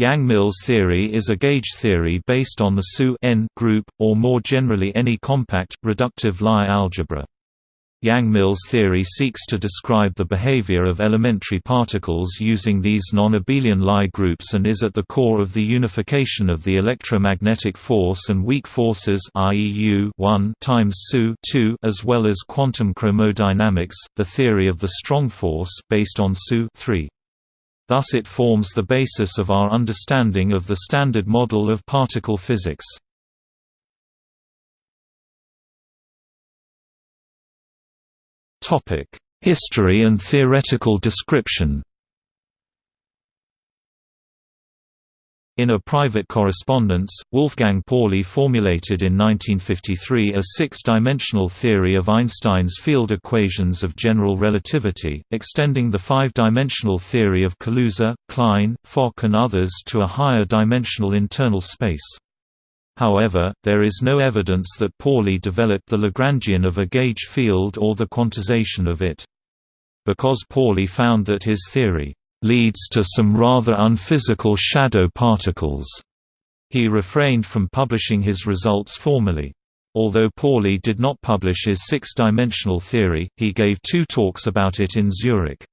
Yang-Mills theory is a gauge theory based on the SU n group, or more generally any compact, reductive Lie algebra. Yang-Mills theory seeks to describe the behavior of elementary particles using these non-abelian Lie groups and is at the core of the unification of the electromagnetic force and weak forces IEU 1 times SU 2 as well as quantum chromodynamics, the theory of the strong force based on SU 3. Thus it forms the basis of our understanding of the Standard Model of particle physics. History and theoretical description In a private correspondence, Wolfgang Pauli formulated in 1953 a six-dimensional theory of Einstein's field equations of general relativity, extending the five-dimensional theory of Kaluza, Klein, Fock and others to a higher dimensional internal space. However, there is no evidence that Pauli developed the Lagrangian of a gauge field or the quantization of it. Because Pauli found that his theory leads to some rather unphysical shadow particles. He refrained from publishing his results formally. Although Pauli did not publish his six-dimensional theory, he gave two talks about it in Zurich.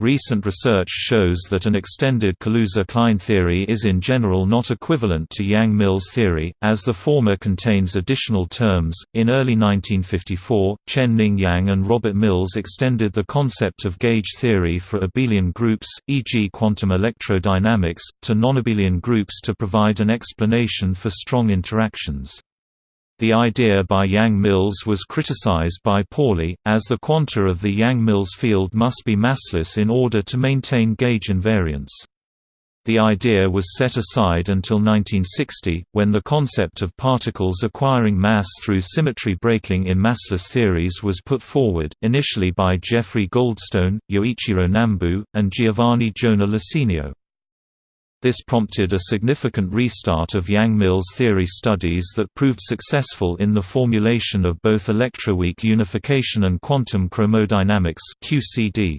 Recent research shows that an extended Kaluza-Klein theory is in general not equivalent to Yang-Mills theory, as the former contains additional terms. In early 1954, Chen-Ning Yang and Robert Mills extended the concept of gauge theory for abelian groups, e.g. quantum electrodynamics, to nonabelian groups to provide an explanation for strong interactions. The idea by Yang-Mills was criticized by Pauli, as the quanta of the Yang-Mills field must be massless in order to maintain gauge invariance. The idea was set aside until 1960, when the concept of particles acquiring mass through symmetry breaking in massless theories was put forward, initially by Jeffrey Goldstone, Yoichiro Nambu, and Giovanni Jona Lasinio. This prompted a significant restart of Yang-Mills theory studies that proved successful in the formulation of both electroweak unification and quantum chromodynamics QCD.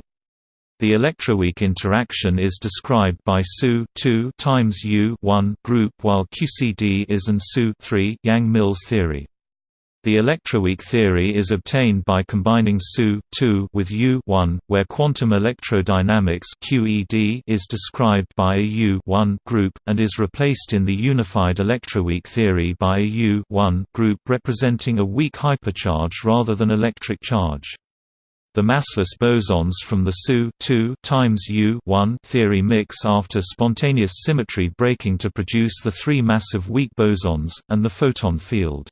The electroweak interaction is described by SU 2 times U 1 group while QCD is an SU 3 Yang-Mills theory. The electroweak theory is obtained by combining SU with U where quantum electrodynamics QED is described by a U group, and is replaced in the unified electroweak theory by a U group representing a weak hypercharge rather than electric charge. The massless bosons from the SU times U theory mix after spontaneous symmetry breaking to produce the three massive weak bosons, and the photon field.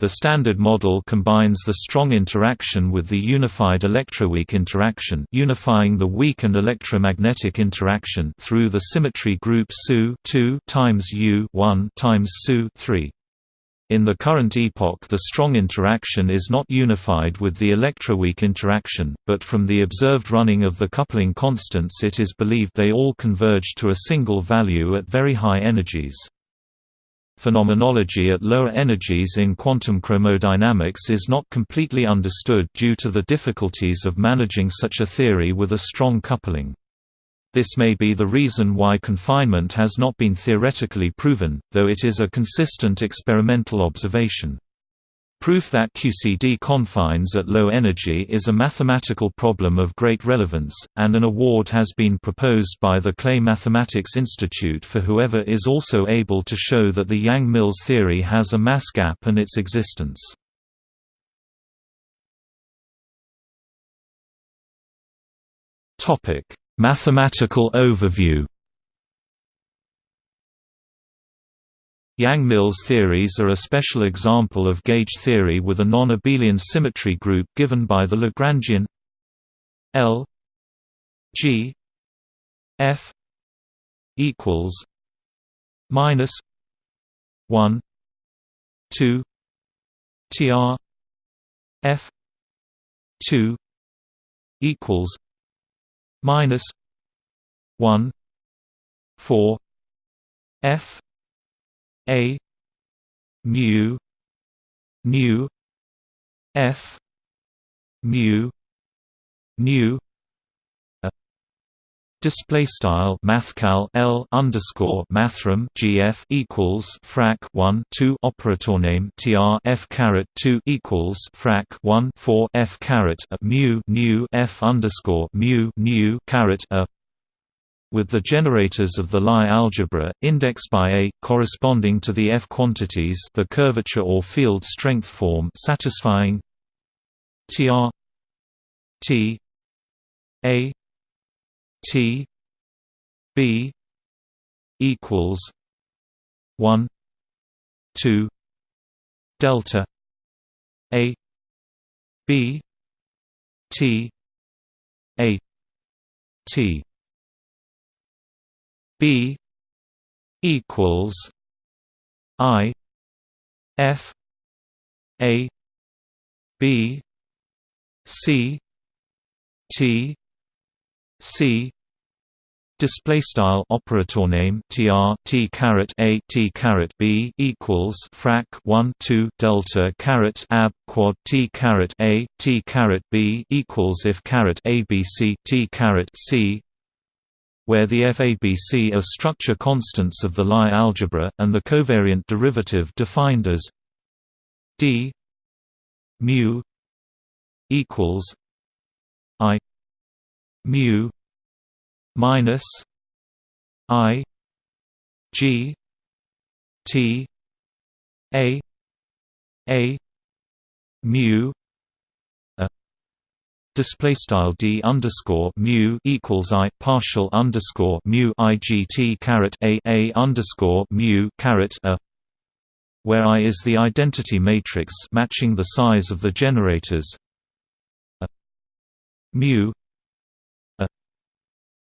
The Standard Model combines the strong interaction with the unified electroweak interaction unifying the weak and electromagnetic interaction through the symmetry group SU 2 times U 1 times SU 3. In the current epoch the strong interaction is not unified with the electroweak interaction, but from the observed running of the coupling constants it is believed they all converge to a single value at very high energies. Phenomenology at lower energies in quantum chromodynamics is not completely understood due to the difficulties of managing such a theory with a strong coupling. This may be the reason why confinement has not been theoretically proven, though it is a consistent experimental observation. Proof that QCD confines at low energy is a mathematical problem of great relevance, and an award has been proposed by the Clay Mathematics Institute for whoever is also able to show that the Yang-Mills theory has a mass gap and its existence. Mathematical overview Yang-Mills theories are a special example of gauge theory with a non-abelian symmetry group given by the Lagrangian L G F equals minus one two TR F two equals minus one four F a mu mu f mu mu Display style mathcal L underscore mathrm GF equals frac 1 2 operator name TR F caret 2 equals frac 1 4 F caret a mu new F underscore mu new caret a with the generators of the Lie algebra, indexed by A, corresponding to the F quantities the curvature or field strength form satisfying TR T A T B equals one two delta A B T A T B equals I F A B C T C display style operator name tr t caret a t caret b equals frac 1 2 delta caret ab quad t caret a t caret b equals if caret abc t caret c where the FABC are structure constants of the Lie algebra, and the covariant derivative defined as d mu equals i mu minus i g t a a mu display style d underscore mu equals i partial underscore mu i g t caret a a underscore mu caret a where i is the identity matrix matching the size of the generators. Mu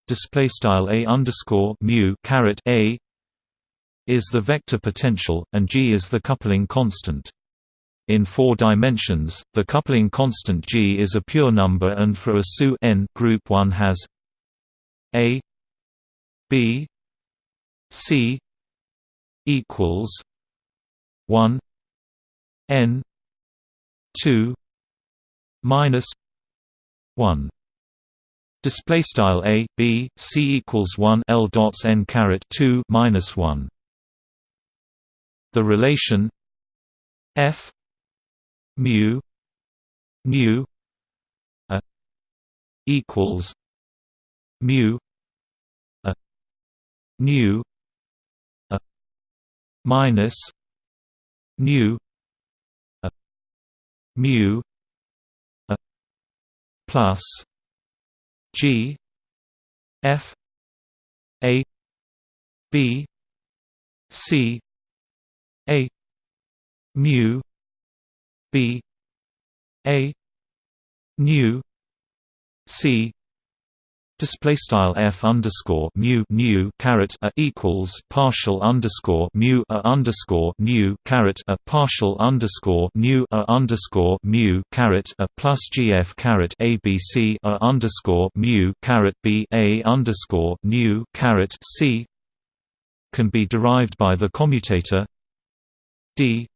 display style a underscore mu caret a is the vector potential and g is the coupling constant in four dimensions, the coupling constant G is a pure number and for a SU n group 1 has A B C equals 1 n 2 minus 1 display style a b c equals 1 l dots n caret 2 minus 1 the relation f mu mu a equals mu a nu a minus nu a mu a plus g f a b c a mu B A new C display style f underscore mu new caret a equals partial underscore mu a underscore new caret a partial underscore new a underscore mu caret a plus gf caret abc a underscore mu caret b a underscore new caret c can be derived by the commutator d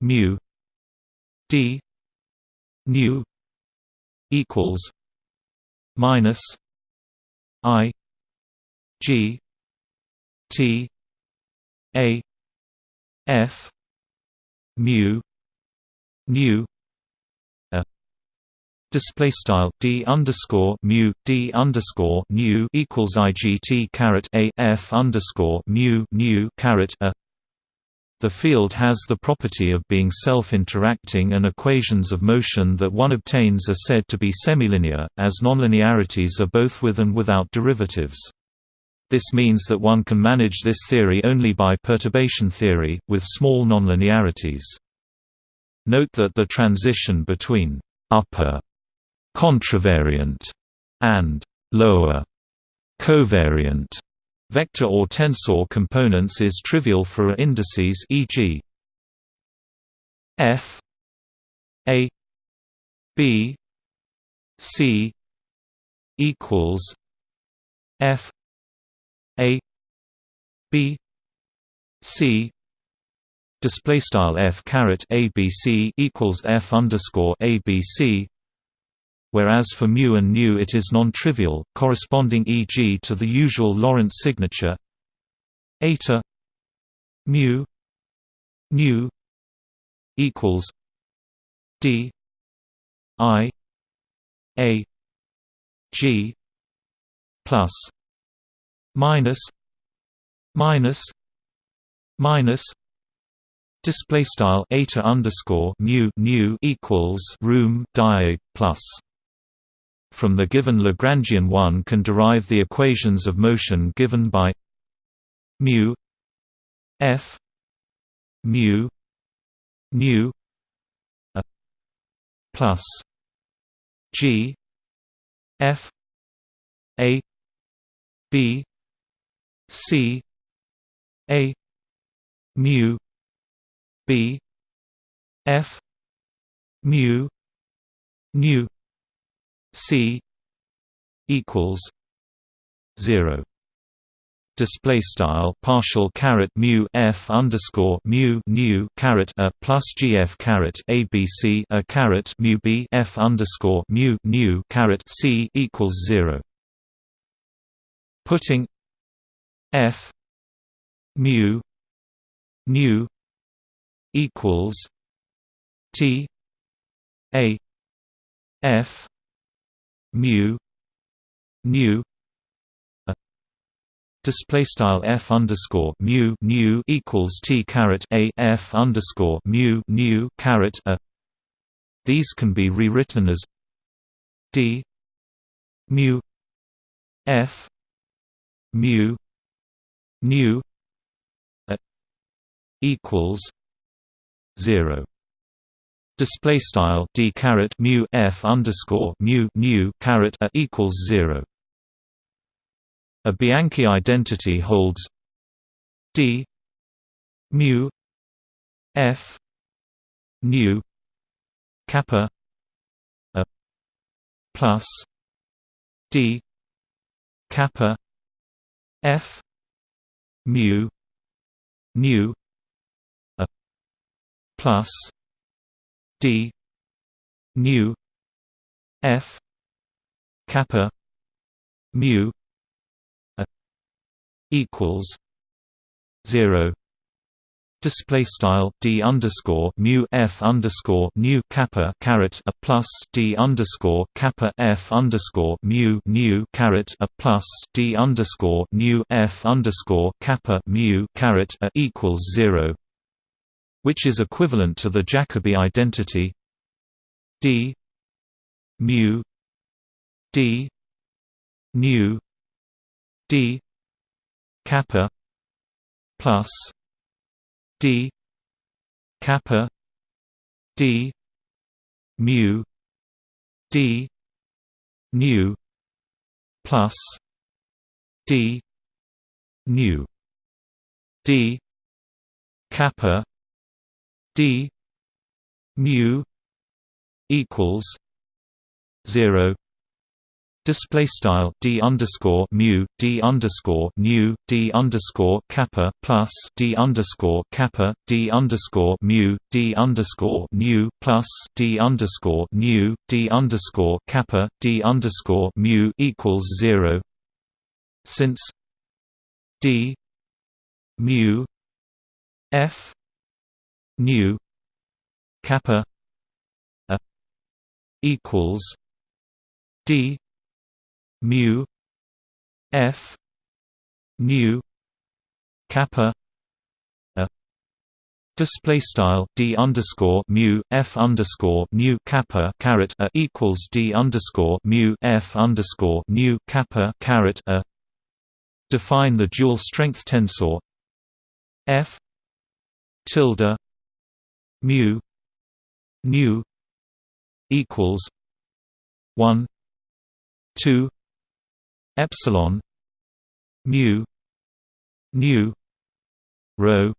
mu d new equals minus i g t a f mu new a. Display style d underscore mu d underscore new equals i g t caret a f underscore mu new caret a the field has the property of being self-interacting and equations of motion that one obtains are said to be semilinear, as nonlinearities are both with and without derivatives. This means that one can manage this theory only by perturbation theory, with small nonlinearities. Note that the transition between upper contravariant and lower covariant Vector or tensor components is trivial for indices e.g. f a b c equals f a b c display style f caret abc equals f underscore abc whereas for mu and nu it is non-trivial, corresponding e.g. to the usual Lorentz signature eta mu nu equals d i a g plus minus minus minus display style eta underscore mu nu equals room die plus from the given Lagrangian one can derive the equations of motion given by mu f mu nu a plus g f a b c a mu b f mu nu c equals 0 display style partial caret mu f underscore mu nu caret a plus gf caret abc a caret mu b f underscore mu nu caret c equals zero. Putting f mu nu equals T A F mu nu display style f underscore mu nu equals t caret a f underscore mu nu caret a. These can be rewritten as d mu f mu nu equals 0 display style d caret mu f underscore mu nu caret a equals 0 a Bianchi identity holds d mu f nu kappa a plus d kappa f mu nu plus d nu f kappa mu a equals 0 Display style d underscore mu f underscore nu kappa caret a plus d underscore kappa f underscore mu nu caret a plus d underscore nu f underscore kappa mu caret a equals zero which is equivalent to the Jacobi identity. D. Mu. D. Nu d. Kappa plus d. Kappa d. Mu. D. Nu plus d. Nu d. Kappa d mu equals 0 Display style d underscore mu d underscore nu d underscore kappa plus d underscore kappa d underscore mu d underscore nu plus d underscore nu d underscore kappa d underscore mu equals zero. Since d mu f nu kappa a equals d mu f nu kappa a display style d underscore mu f underscore nu kappa caret a equals d underscore mu f underscore nu kappa caret a. Define the dual strength tensor f tilde mu nu equals 1 2 epsilon mu nu rho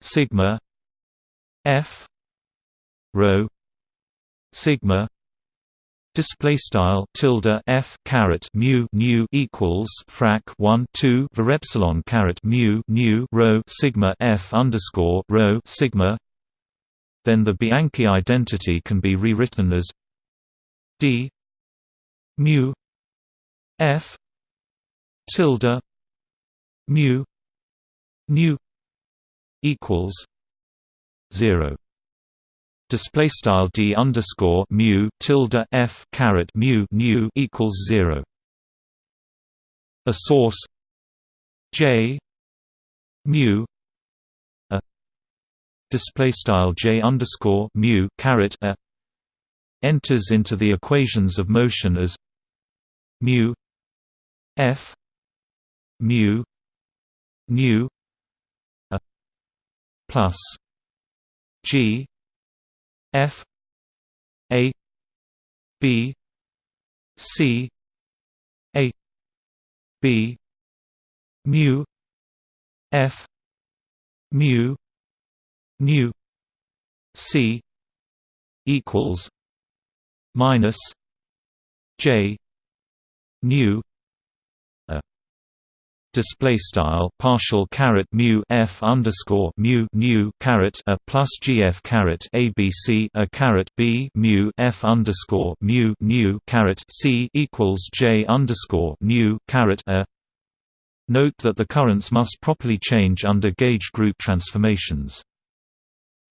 sigma f rho sigma Display style tilde f caret mu nu equals frac 1 2 var epsilon caret mu nu rho sigma f underscore rho sigma. Then the Bianchi identity can be rewritten as d mu f tilde mu nu equals zero display style d underscore mu tilde f caret mu nu equals zero. A source j mu display style j underscore mu caret a enters into the equations of motion as mu f mu nu a plus g f a b c a b mu f mu nu c equals minus j nu display style partial caret mu f underscore mu nu caret a plus gf caret abc a caret b mu f underscore mu nu caret c equals j underscore nu caret a. Note that the currents must properly change under gauge group transformations.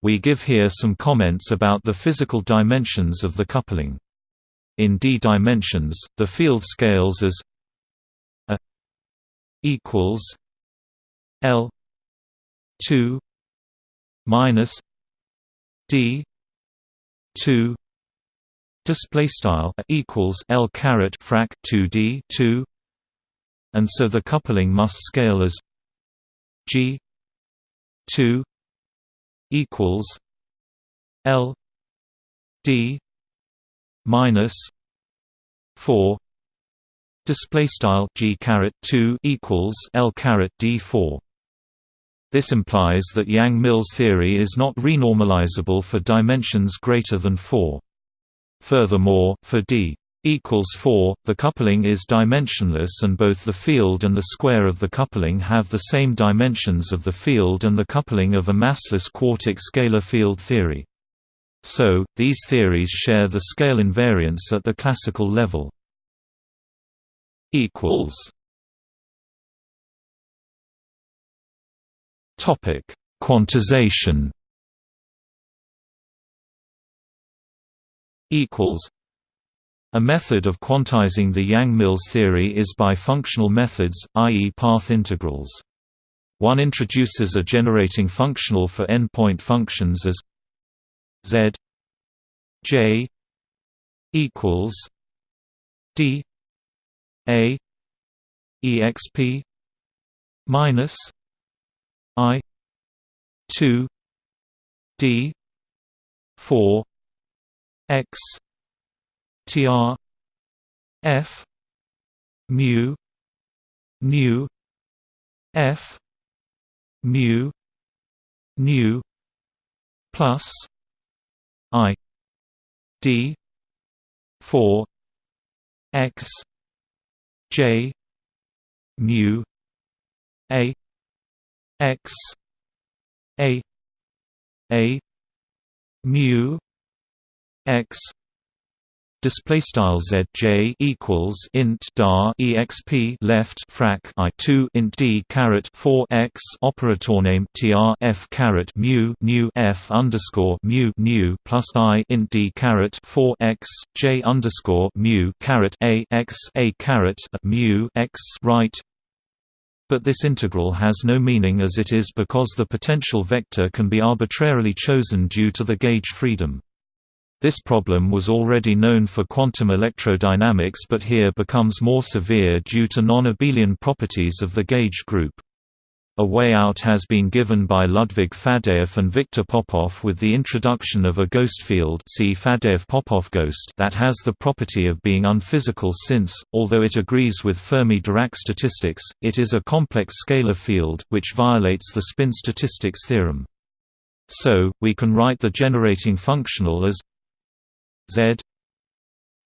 We give here some comments about the physical dimensions of the coupling. In d dimensions, the field scales as a equals L two minus D two display style equals L caret frac 2D 2 and so the coupling must scale as G 2 equals L D minus 4 display style g caret 2 equals l caret d4 this implies that Yang-Mills theory is not renormalizable for dimensions greater than 4. Furthermore, for d equals 4, the coupling is dimensionless and both the field and the square of the coupling have the same dimensions of the field and the coupling of a massless quartic scalar field theory. So, these theories share the scale invariance at the classical level Quantization. Equals. A method of quantizing the Yang-Mills theory is by functional methods, i.e. path integrals. One introduces a generating functional for n-point functions as z j equals d a exp minus i 2 d 4 x tr f mu nu f mu nu plus i d 4 x J mu A X A A mu X display style z j equals int dar exp left frac i 2 int d caret 4 x operator name tr f caret mu new f underscore mu new plus i int d caret 4 x j underscore mu caret a x a caret mu x right but this integral has no meaning as it is because the potential vector can be arbitrarily chosen due to the gauge freedom. This problem was already known for quantum electrodynamics but here becomes more severe due to non-abelian properties of the gauge group. A way out has been given by Ludwig Faddeev and Victor Popov with the introduction of a ghost field see Faddeev-Popov ghost that has the property of being unphysical since, although it agrees with Fermi-Dirac statistics, it is a complex scalar field, which violates the spin statistics theorem. So, we can write the generating functional as Z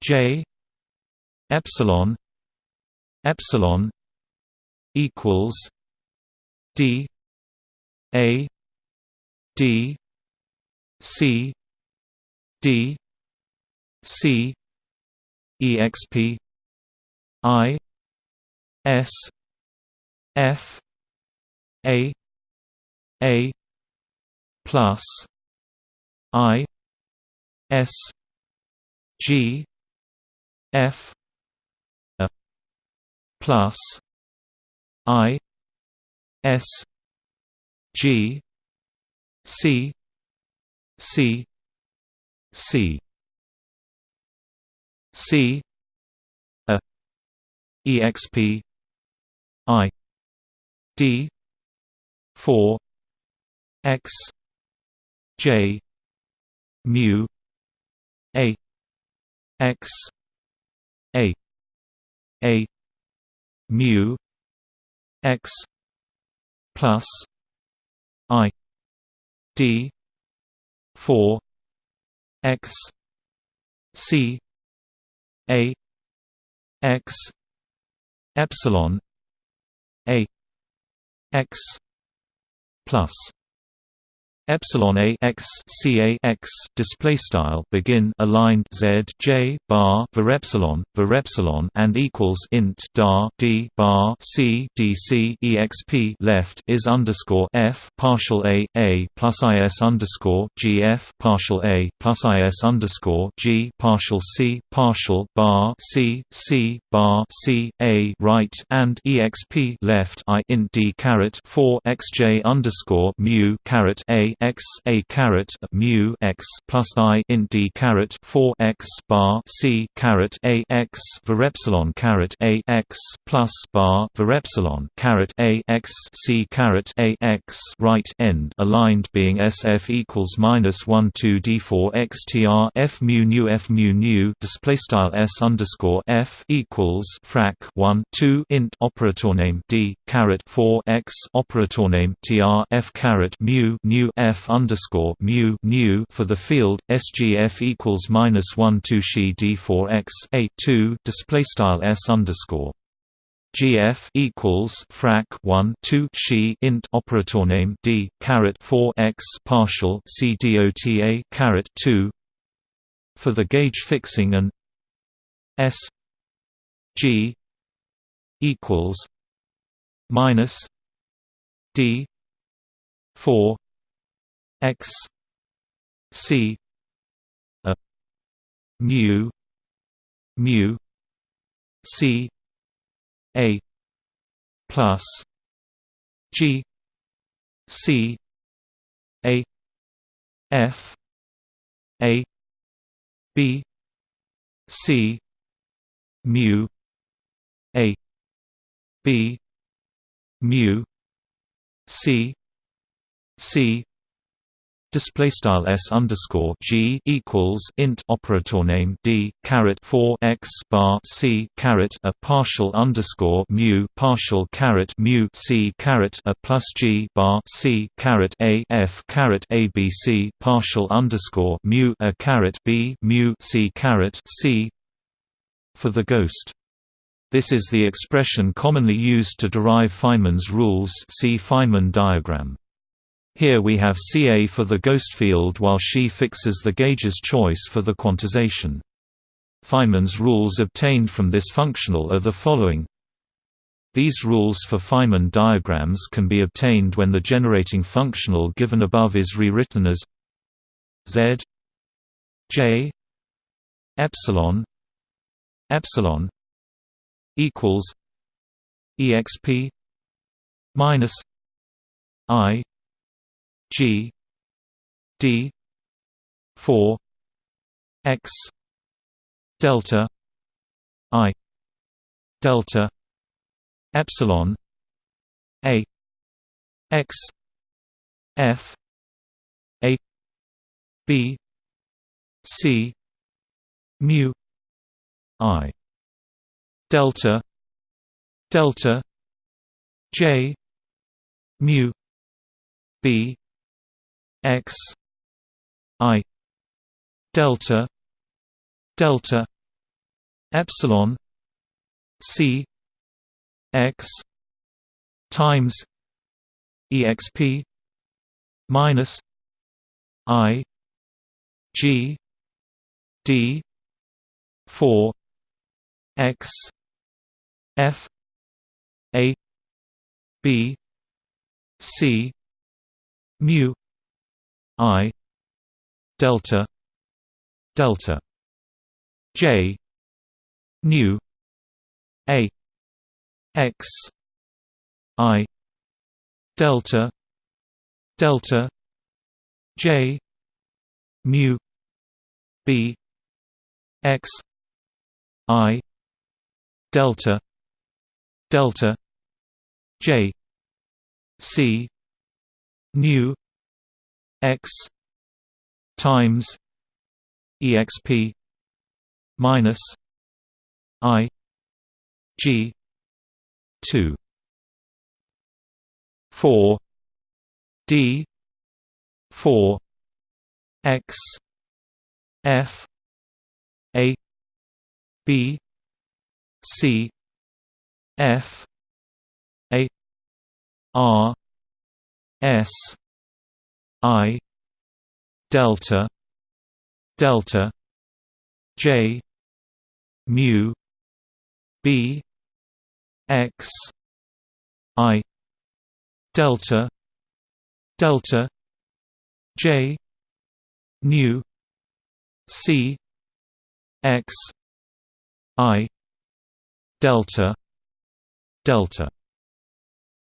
J epsilon epsilon equals D A D C D C exp i s f a a plus i s g f a plus i s g c c c. C a exp i d 4 x j mu a x a a mu x plus i d 4 x c a x epsilon a x plus epsilon a x c a x display style begin aligned z j bar var epsilon var epsilon and equals int dar d bar c d c exp left is underscore f partial a a plus is underscore g f partial a plus is underscore g partial c partial bar c c bar c a right and exp left i int d caret 4 xj underscore mu caret a x a caret mu x plus i int d caret 4 x bar c caret a x var epsilon caret a x plus bar var epsilon caret a x c caret a x right end aligned being sf equals minus 1 2 d 4 xtr f mu nu f mu nu display style s underscore f equals frac 1 2 int operator name d caret 4 x operator name tr f caret mu nu f underscore mu nu for the field SGF equals minus one two she D four x a two display style S underscore. GF equals frac 1 2 she int operator name D caret 4 x partial C dota caret 2 for the gauge fixing and S G equals minus D 4 x c a mu mu c a plus g c a f a b c mu a b mu c c display style s underscore g equals int operator name d caret 4 x bar c caret a partial underscore mu partial caret mu c caret a plus g bar c caret a f caret a b c partial underscore mu a caret b mu c caret c for the ghost. This is the expression commonly used to derive Feynman's rules. See Feynman diagram. Here we have Ca for the ghost field while she fixes the gauge's choice for the quantization. Feynman's rules obtained from this functional are the following. These rules for Feynman diagrams can be obtained when the generating functional given above is rewritten as z j epsilon epsilon equals exp minus i G D four X delta I delta epsilon A X F A B C mu I delta delta J mu B x i delta delta epsilon c x times exp minus i g d 4 x f a b c mu i delta delta j nu a x i delta delta j mu b x i delta delta j c nu x times exp minus i g 2 4 d 4 x f a b c f a r s i delta delta j mu b x i delta delta j nu c x i delta delta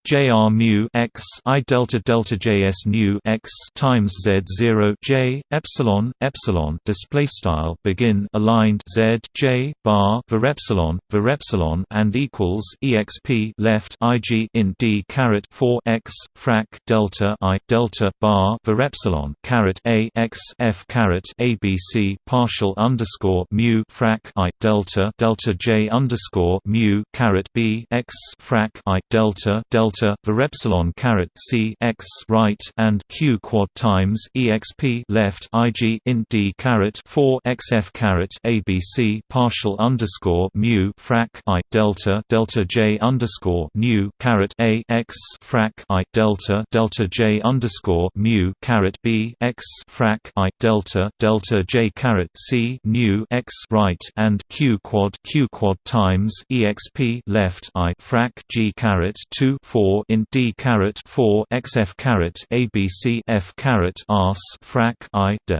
JR mu x I delta delta JS nu x times Z zero J epsilon epsilon display style begin aligned Z J bar var epsilon var epsilon and equals exp left IG in D caret four x frac delta I delta bar var epsilon caret A x F caret ABC partial underscore mu frac I delta delta J underscore mu caret B x frac I delta delta delta epsilon caret c x right and q quad times exp left ig in d caret 4 xf caret abc partial underscore mu frac i delta delta j underscore mu caret a x frac i delta delta j underscore mu caret b x frac i delta delta j caret c nu x right and q quad q quad times exp left i frac g caret 2 4 4 in D caret 4 XF caret ABC F caret ars frac I de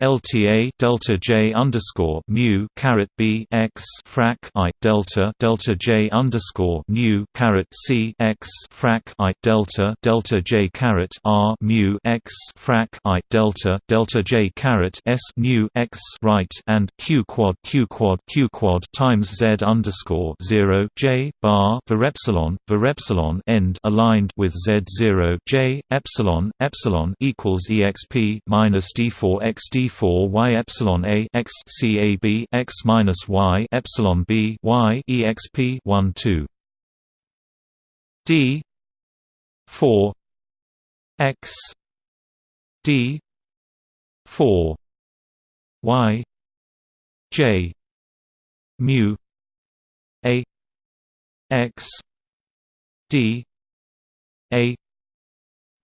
LTA delta J underscore mu caret B x frac I delta delta J underscore mu caret C x frac I delta delta J caret R mu x frac I delta delta J caret S mu x right and Q quad Q quad Q quad times Z underscore zero J bar var epsilon var epsilon end aligned with Z zero J epsilon epsilon equals exp minus D four x D 4 y epsilon a x c a b x minus y epsilon b y exp 1 2 d 4 x d 4 y j mu a x d a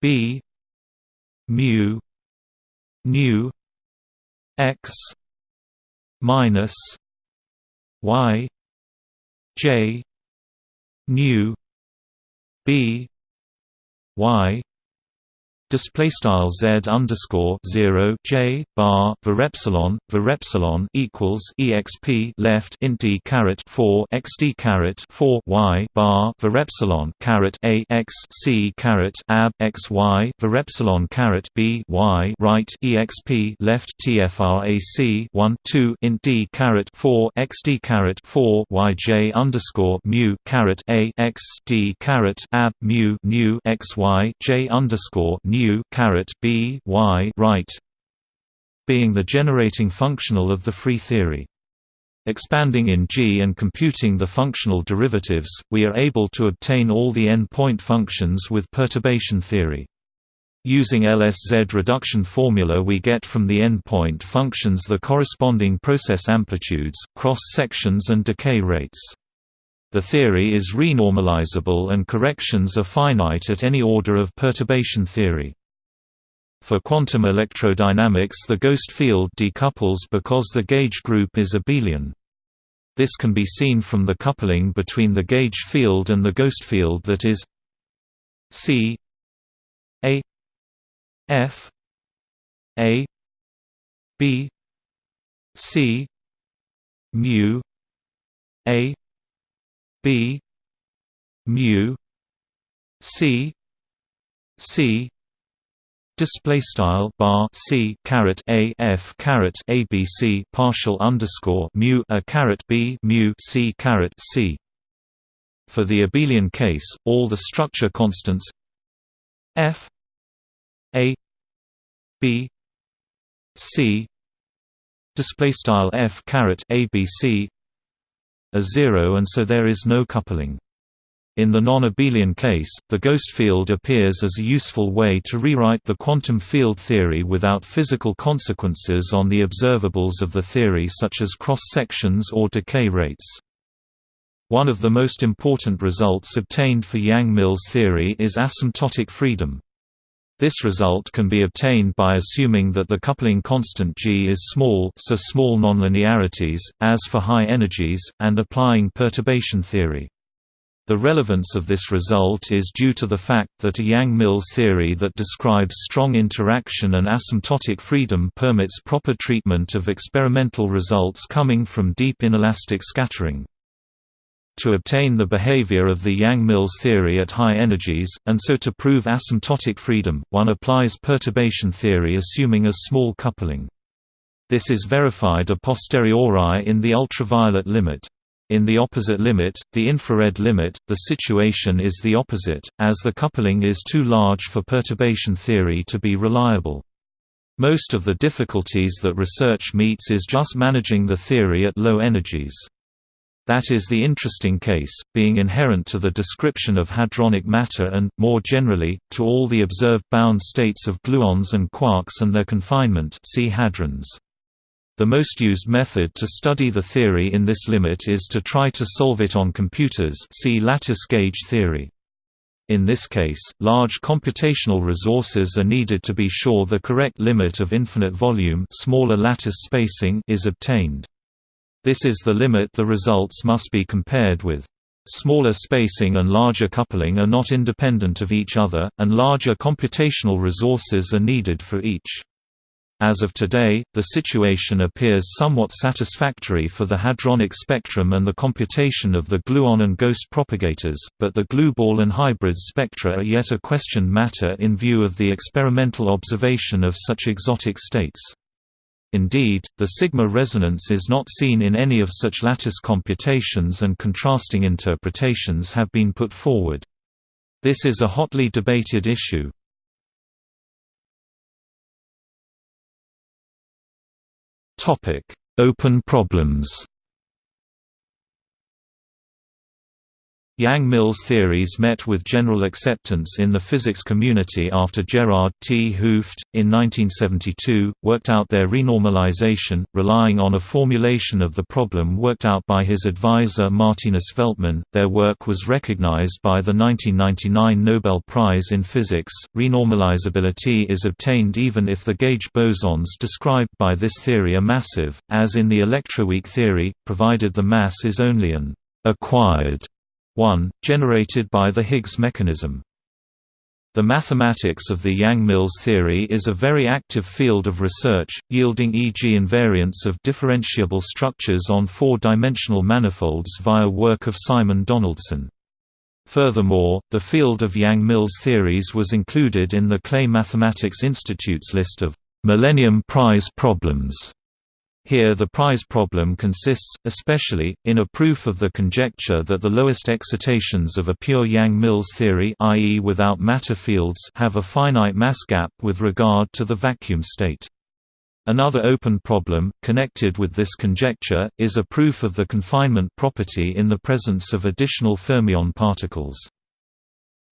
b mu nu x minus y j nu b y Display style z underscore zero j bar var epsilon var epsilon equals exp left int d caret four xd caret four y bar var epsilon caret a x c caret ab x y var epsilon caret b y right exp left tfrac one two int d caret four xd caret four y j underscore mu caret a x d caret ab mu nu x y j underscore nu caret b y right being the generating functional of the free theory. Expanding in G and computing the functional derivatives, we are able to obtain all the n-point functions with perturbation theory. Using LSZ reduction formula we get from the n-point functions the corresponding process amplitudes, cross-sections and decay rates. The theory is renormalizable and corrections are finite at any order of perturbation theory. For quantum electrodynamics the ghost field decouples because the gauge group is abelian. This can be seen from the coupling between the gauge field and the ghost field that is C A F A B C mu A B mu C C display style bar c caret a f caret abc partial underscore mu a caret b mu c caret c. For the abelian case, all the structure constants f a b c display style f caret abc are zero, and so there is no coupling. In the non-abelian case, the ghost field appears as a useful way to rewrite the quantum field theory without physical consequences on the observables of the theory such as cross-sections or decay rates. One of the most important results obtained for Yang-Mills theory is asymptotic freedom. This result can be obtained by assuming that the coupling constant G is small so small nonlinearities, as for high energies, and applying perturbation theory. The relevance of this result is due to the fact that a Yang-Mills theory that describes strong interaction and asymptotic freedom permits proper treatment of experimental results coming from deep inelastic scattering. To obtain the behavior of the Yang-Mills theory at high energies, and so to prove asymptotic freedom, one applies perturbation theory assuming a small coupling. This is verified a posteriori in the ultraviolet limit. In the opposite limit, the infrared limit, the situation is the opposite, as the coupling is too large for perturbation theory to be reliable. Most of the difficulties that research meets is just managing the theory at low energies. That is the interesting case, being inherent to the description of hadronic matter and, more generally, to all the observed bound states of gluons and quarks and their confinement see hadrons. The most used method to study the theory in this limit is to try to solve it on computers see lattice gauge theory. In this case, large computational resources are needed to be sure the correct limit of infinite volume smaller lattice spacing is obtained. This is the limit the results must be compared with. Smaller spacing and larger coupling are not independent of each other, and larger computational resources are needed for each. As of today, the situation appears somewhat satisfactory for the hadronic spectrum and the computation of the gluon and ghost propagators, but the glue-ball and hybrid spectra are yet a questioned matter in view of the experimental observation of such exotic states. Indeed, the sigma resonance is not seen in any of such lattice computations and contrasting interpretations have been put forward. This is a hotly debated issue. Open problems. Yang-Mills theories met with general acceptance in the physics community after Gerard 't Hooft, in 1972, worked out their renormalization, relying on a formulation of the problem worked out by his advisor Martinus Veltman. Their work was recognized by the 1999 Nobel Prize in Physics. Renormalizability is obtained even if the gauge bosons described by this theory are massive, as in the electroweak theory, provided the mass is only an acquired 1, generated by the Higgs mechanism. The mathematics of the Yang-Mills theory is a very active field of research, yielding e.g. invariants of differentiable structures on four-dimensional manifolds via work of Simon Donaldson. Furthermore, the field of Yang-Mills theories was included in the Clay Mathematics Institute's list of Millennium Prize problems here the prize problem consists, especially, in a proof of the conjecture that the lowest excitations of a pure Yang-Mills theory i.e. without matter fields have a finite mass gap with regard to the vacuum state. Another open problem, connected with this conjecture, is a proof of the confinement property in the presence of additional fermion particles.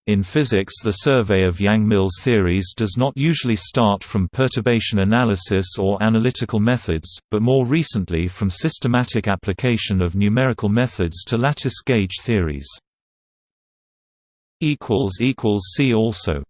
In physics the survey of Yang-Mills theories does not usually start from perturbation analysis or analytical methods, but more recently from systematic application of numerical methods to lattice gauge theories. See also